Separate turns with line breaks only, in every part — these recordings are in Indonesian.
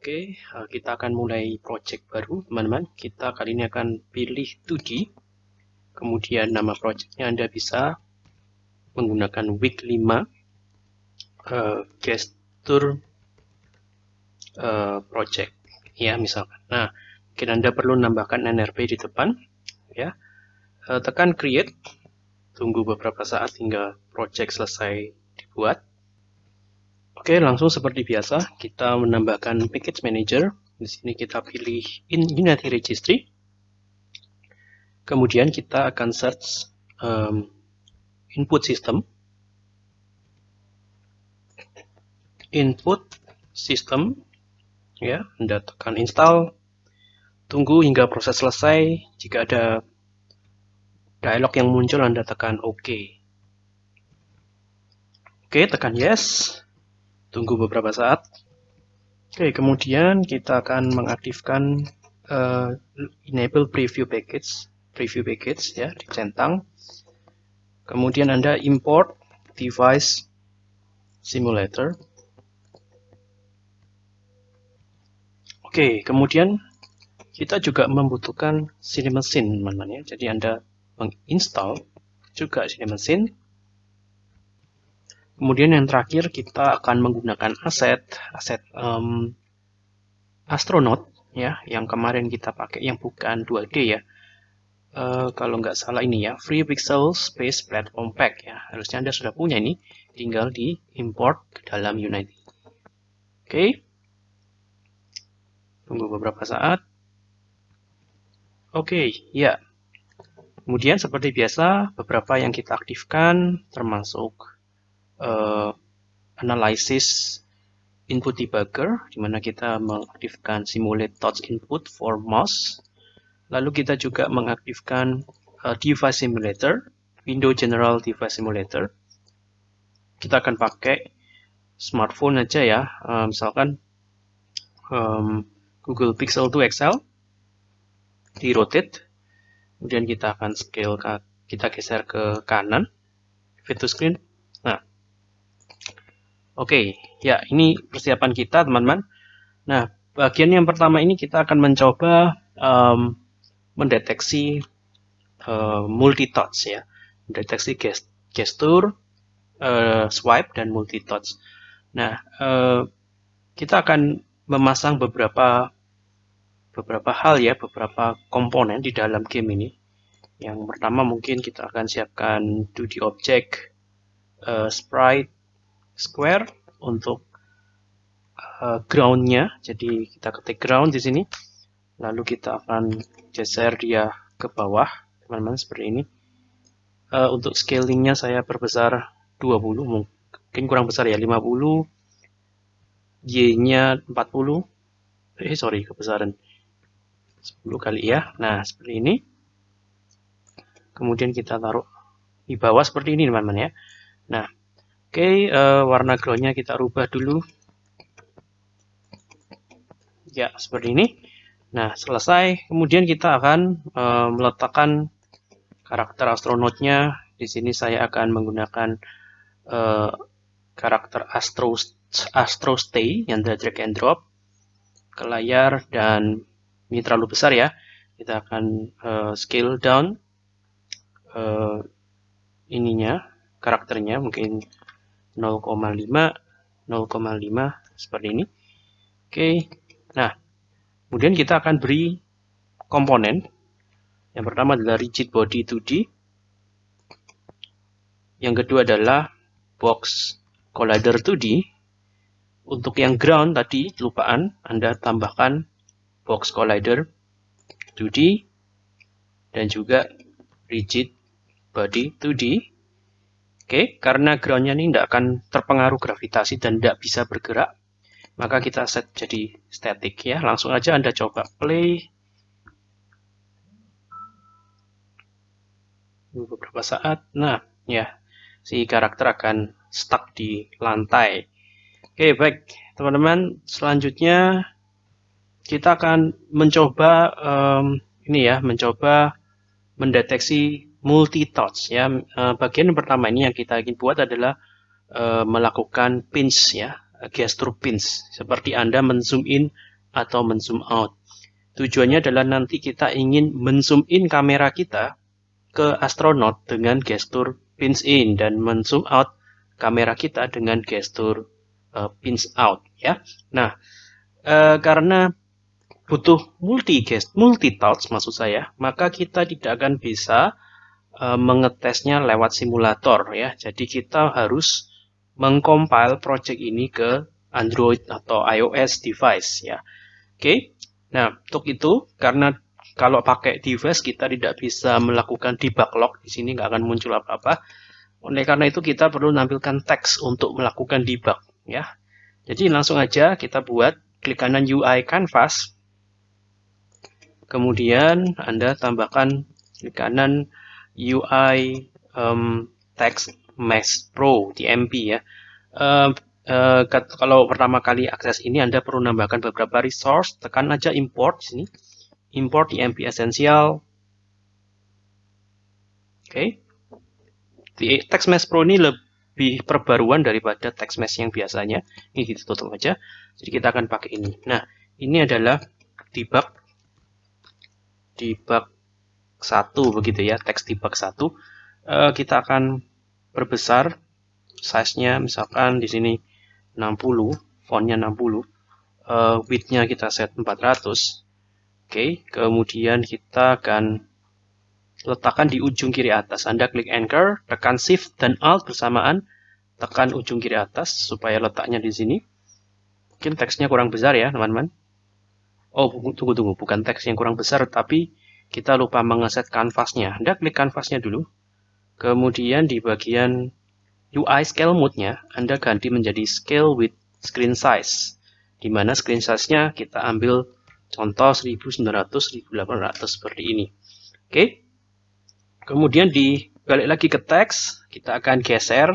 Oke, uh, kita akan mulai project baru, teman-teman. Kita kali ini akan pilih 2D. Kemudian nama projectnya Anda bisa menggunakan week 5 uh, gesture uh, project, ya misalkan. Nah, mungkin Anda perlu menambahkan NRP di depan, ya. Uh, tekan create, tunggu beberapa saat hingga project selesai dibuat. Oke, langsung seperti biasa, kita menambahkan package manager. Di sini kita pilih in Unity Registry. Kemudian kita akan search um, input system. Input system, ya, Anda tekan install. Tunggu hingga proses selesai. Jika ada dialog yang muncul, Anda tekan OK. Oke, tekan yes tunggu beberapa saat. Oke, kemudian kita akan mengaktifkan uh, enable preview package, preview package ya, dicentang. Kemudian Anda import device simulator. Oke, kemudian kita juga membutuhkan CineMachine, teman-teman ya. Jadi Anda menginstal juga CineMachine Kemudian yang terakhir kita akan menggunakan aset aset um, astronaut ya yang kemarin kita pakai yang bukan 2D ya. Uh, kalau nggak salah ini ya Free Pixel Space Platform Pack ya harusnya anda sudah punya ini tinggal di import ke dalam Unity. Oke, okay. tunggu beberapa saat. Oke, okay, ya. Kemudian seperti biasa beberapa yang kita aktifkan termasuk uh, analysis input debugger, di mana kita mengaktifkan simulate touch input for mouse. Lalu kita juga mengaktifkan uh, device simulator, window general device simulator. Kita akan pakai smartphone aja ya, uh, misalkan um, Google Pixel 2 XL di rotate, kemudian kita akan scale kita geser ke kanan, fit to screen. Oke, ya ini persiapan kita teman-teman. Nah, bagian yang pertama ini kita akan mencoba um, mendeteksi uh, multi touch ya, mendeteksi gest gestur, uh, swipe dan multi touch. Nah, uh, kita akan memasang beberapa beberapa hal ya, beberapa komponen di dalam game ini. Yang pertama mungkin kita akan siapkan 2D object, uh, sprite, square untuk uh, groundnya. Jadi kita ketik ground di sini, lalu kita akan geser dia ke bawah, teman-teman seperti ini. Uh, untuk scalingnya saya perbesar 20, mungkin kurang besar ya 50, y-nya 40, eh sorry kebesaran 10 kali ya. Nah seperti ini. Kemudian kita taruh di bawah seperti ini teman-teman ya. Nah Oke, okay, uh, eh, warna groundnya kita rubah dulu. Ya, seperti ini. Nah, selesai. Kemudian kita akan uh, meletakkan karakter astronautnya. Di sini saya akan menggunakan uh, karakter Astro, Astro Stay yang dari drag and drop ke layar dan ini terlalu besar ya. Kita akan uh, scale down uh, ininya karakternya mungkin 0,5 0,5 seperti ini. Oke nah kemudian kita akan beri komponen. Yang pertama adalah rigid body 2D yang kedua adalah box collider 2D untuk yang ground tadi lupaan Anda tambahkan box collider 2D dan juga rigid body 2D Oke, karena groundnya ini tidak akan terpengaruh gravitasi dan tidak bisa bergerak, maka kita set jadi static ya. Langsung aja Anda coba play. Beberapa saat, nah ya, si karakter akan stuck di lantai. Oke, baik teman-teman, selanjutnya kita akan mencoba um, ini ya, mencoba mendeteksi multi touch ya. Uh, bagian yang pertama ini yang kita ingin buat adalah uh, melakukan pinch ya, gestur pinch. Seperti Anda menzoom in atau men-zoom out. Tujuannya adalah nanti kita ingin men-zoom in kamera kita ke astronot dengan gestur pins in dan men-zoom out kamera kita dengan gestur uh, pins out ya. Nah, karena butuh multi gest, multi touch maksud saya, maka kita tidak akan bisa uh, mengetesnya lewat simulator ya. Jadi kita harus mengcompile project ini ke Android atau iOS device ya. Oke. Nah, untuk itu karena kalau pakai device kita tidak bisa melakukan debug log di sini nggak akan muncul apa-apa. Oleh karena itu kita perlu menampilkan teks untuk melakukan debug ya. Jadi langsung aja kita buat klik kanan UI canvas. Kemudian Anda tambahkan klik kanan UI um, text Max Pro di MP ya. Uh, uh, kalau pertama kali akses ini Anda perlu menambahkan beberapa resource, tekan aja import sini. Import di MP Essential. Oke. Okay. Text Mesh Pro ini lebih perbaruan daripada text mesh yang biasanya. Ini kita tutup aja. Jadi kita akan pakai ini. Nah, ini adalah debug debug satu begitu ya, text debug satu. Uh, kita akan perbesar size-nya misalkan di sini 60, fontnya 60, uh, eh, width-nya kita set 400. Oke, okay. kemudian kita akan letakkan di ujung kiri atas. Anda klik anchor, tekan shift dan alt bersamaan, tekan ujung kiri atas supaya letaknya di sini. Mungkin teksnya kurang besar ya, teman-teman. Oh, tunggu tunggu, bukan teks yang kurang besar, tapi kita lupa mengeset kanvasnya. Anda klik kanvasnya dulu. Kemudian di bagian UI scale mode-nya, Anda ganti menjadi scale with screen size. Di mana screen size-nya kita ambil contoh 1900-1800 seperti ini. Oke. Kemudian di balik lagi ke teks, kita akan geser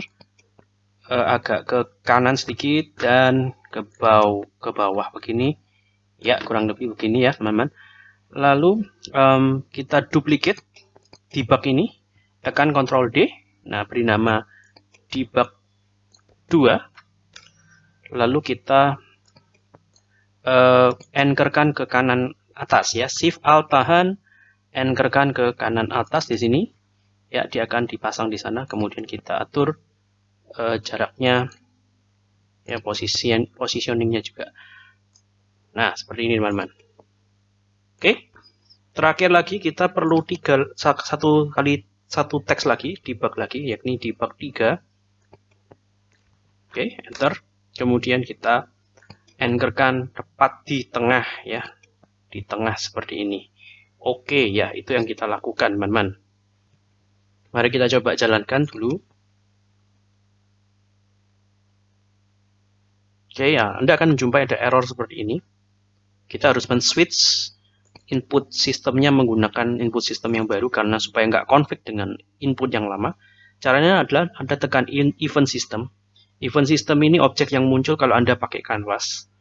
uh, agak ke kanan sedikit dan ke bawah ke bawah begini. Ya, kurang lebih begini ya, teman-teman. Lalu um, kita duplicate debug ini tekan Ctrl D. Nah, beri nama debug 2. Lalu kita uh, anchorkan ke kanan atas ya. Shift Alt tahan, anchorkan ke kanan atas di sini. Ya, dia akan dipasang di sana. Kemudian kita atur uh, jaraknya ya posisi positioningnya juga. Nah, seperti ini teman-teman. Terakhir lagi kita perlu tiga satu kali satu teks lagi, debug lagi, yakni debug 3. Oke, enter. Kemudian kita anchorkan tepat di tengah ya. Di tengah seperti ini. Oke, ya, itu yang kita lakukan, teman-teman. Mari kita coba jalankan dulu. Oke, ya, Anda akan menjumpai ada error seperti ini. Kita harus men-switch input sistemnya menggunakan input sistem yang baru karena supaya nggak konflik dengan input yang lama. Caranya adalah Anda tekan event system. Event system ini objek yang muncul kalau Anda pakai canvas.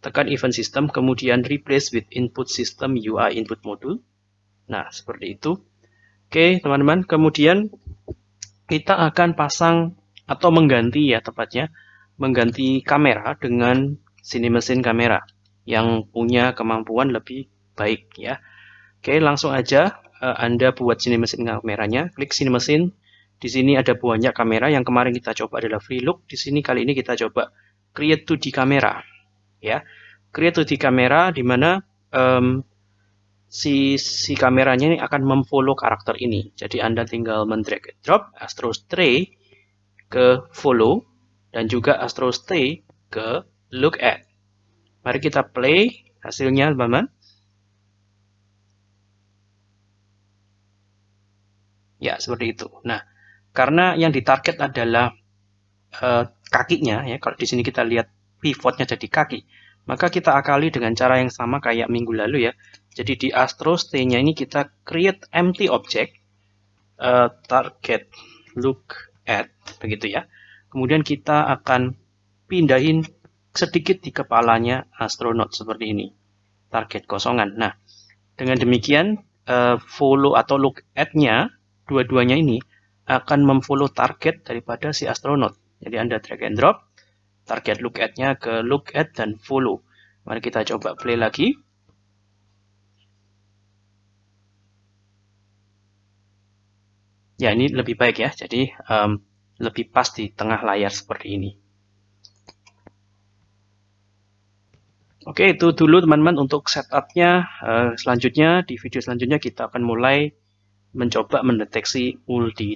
Tekan event system, kemudian replace with input system UI input module. Nah, seperti itu. Oke, teman-teman. Kemudian kita akan pasang atau mengganti ya tepatnya, mengganti kamera dengan sini mesin kamera yang punya kemampuan lebih baik ya. Oke, langsung aja uh, Anda buat sini mesin kameranya. Klik sini mesin. Di sini ada banyak kamera. Yang kemarin kita coba adalah free look. Di sini kali ini kita coba create 2D kamera. Ya, create 2D kamera di mana um, si si kameranya ini akan memfollow karakter ini. Jadi Anda tinggal mendrag drop Astro Stray ke follow dan juga Astro Stay ke look at. Mari kita play hasilnya, teman-teman. Ya, seperti itu. Nah, karena yang ditarget adalah uh, kakinya, ya kalau di sini kita lihat pivotnya jadi kaki, maka kita akali dengan cara yang sama kayak minggu lalu ya. Jadi di Astro Stay-nya ini kita create empty object, uh, target look at, begitu ya. Kemudian kita akan pindahin sedikit di kepalanya astronot seperti ini. Target kosongan. Nah, dengan demikian uh, follow atau look at-nya dua-duanya ini akan memfollow target daripada si astronot. Jadi Anda drag and drop, target look at-nya ke look at dan follow. Mari kita coba play lagi. Ya, ini lebih baik ya. Jadi, um, lebih pas di tengah layar seperti ini. Oke, itu dulu teman-teman untuk setupnya. Uh, selanjutnya, di video selanjutnya kita akan mulai mencoba mendeteksi multi